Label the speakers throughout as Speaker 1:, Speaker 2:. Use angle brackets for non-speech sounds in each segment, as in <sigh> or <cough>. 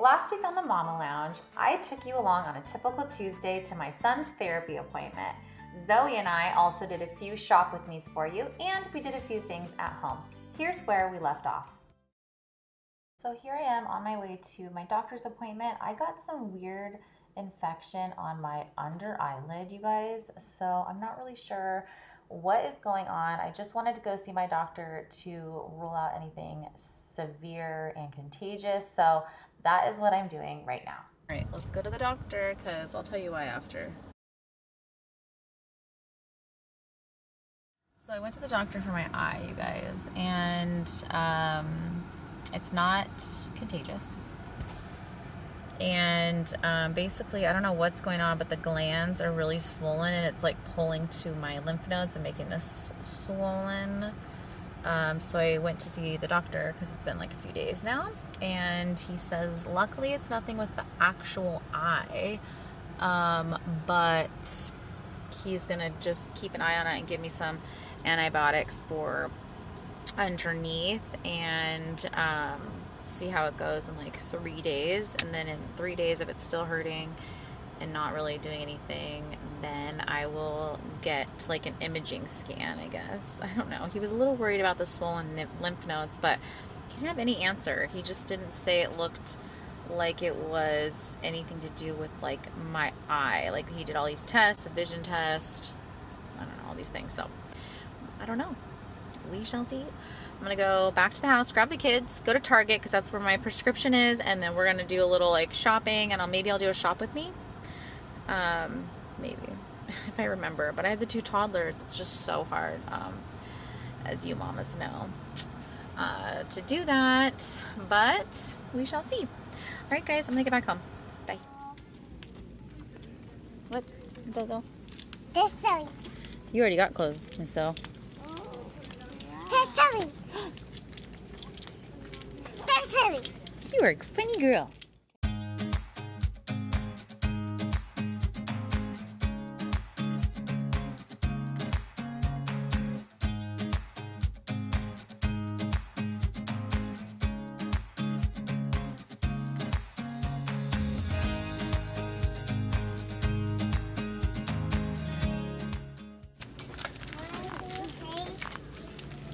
Speaker 1: Last week on the Mama Lounge, I took you along on a typical Tuesday to my son's therapy appointment. Zoe and I also did a few shop with me's for you, and we did a few things at home. Here's where we left off. So here I am on my way to my doctor's appointment. I got some weird infection on my under eyelid, you guys. So I'm not really sure what is going on. I just wanted to go see my doctor to rule out anything severe and contagious. So that is what I'm doing right now.
Speaker 2: All right, let's go to the doctor because I'll tell you why after. So I went to the doctor for my eye, you guys, and um, it's not contagious. And um, basically, I don't know what's going on, but the glands are really swollen and it's like pulling to my lymph nodes and making this swollen. Um, so I went to see the doctor because it's been like a few days now. And he says, luckily, it's nothing with the actual eye, um, but he's going to just keep an eye on it and give me some antibiotics for underneath and um, see how it goes in like three days. And then in three days, if it's still hurting and not really doing anything, then I will get like an imaging scan, I guess. I don't know. He was a little worried about the swollen lymph nodes, but he didn't have any answer. He just didn't say it looked like it was anything to do with like my eye. Like he did all these tests, a vision test, I don't know, all these things. So I don't know. We shall see. I'm gonna go back to the house, grab the kids, go to Target because that's where my prescription is, and then we're gonna do a little like shopping, and I'll maybe I'll do a shop with me. Um, maybe <laughs> if I remember. But I have the two toddlers. It's just so hard, um, as you mamas know, uh, to do that. But we shall see. All right, guys. I'm gonna get back home. Bye. What, Dodo? You already got clothes, So. <gasps> You are a funny girl.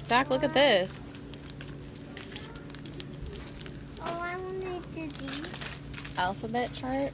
Speaker 2: Zach, look at this.
Speaker 3: Oh, I wanted to do
Speaker 2: Alphabet chart.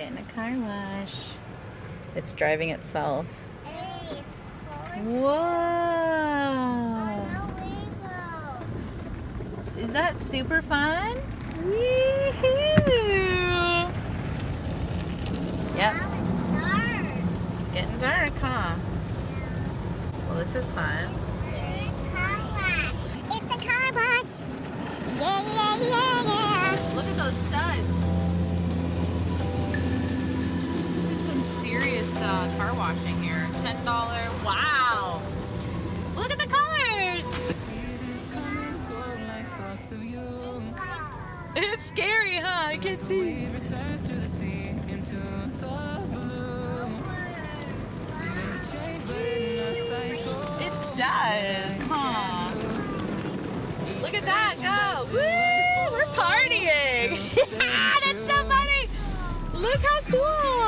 Speaker 2: Getting a car wash. It's driving itself.
Speaker 3: Hey, it's
Speaker 2: Whoa! Is that super fun? Wee-hoo. Yep,
Speaker 3: Now it's dark.
Speaker 2: it's getting dark, huh? Well, this is fun. Washing here. $10. Wow. Look at the colors. <laughs> It's scary, huh? I can see. It does, huh? Look at that go. Woo! We're partying. <laughs> That's so funny. Look how cool.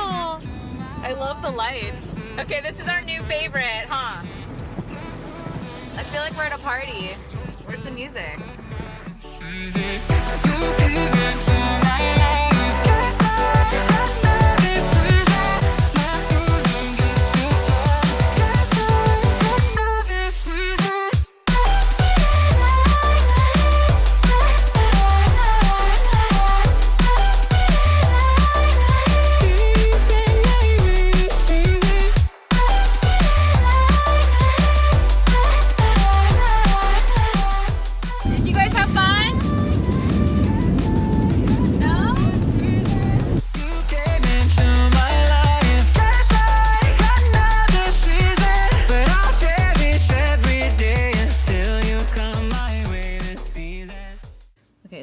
Speaker 2: I love the lights. Okay, this is our new favorite, huh? I feel like we're at a party. Where's the music?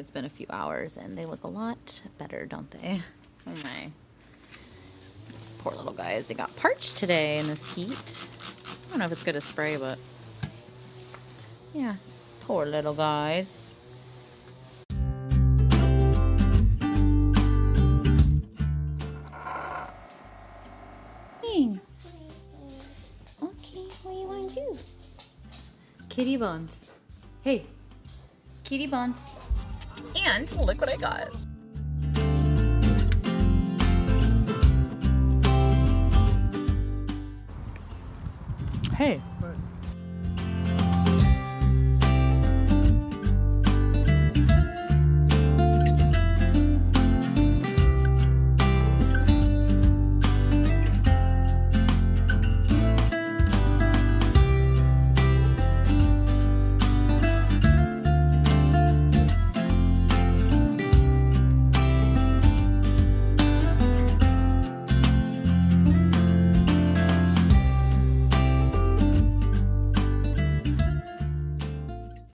Speaker 2: It's been a few hours and they look a lot better, don't they? Oh my. These poor little guys. They got parched today in this heat. I don't know if it's good to spray, but yeah, poor little guys.
Speaker 3: Okay, what do you want to do?
Speaker 2: Kitty Bones. Hey, Kitty Bones. And look what I got. Hey,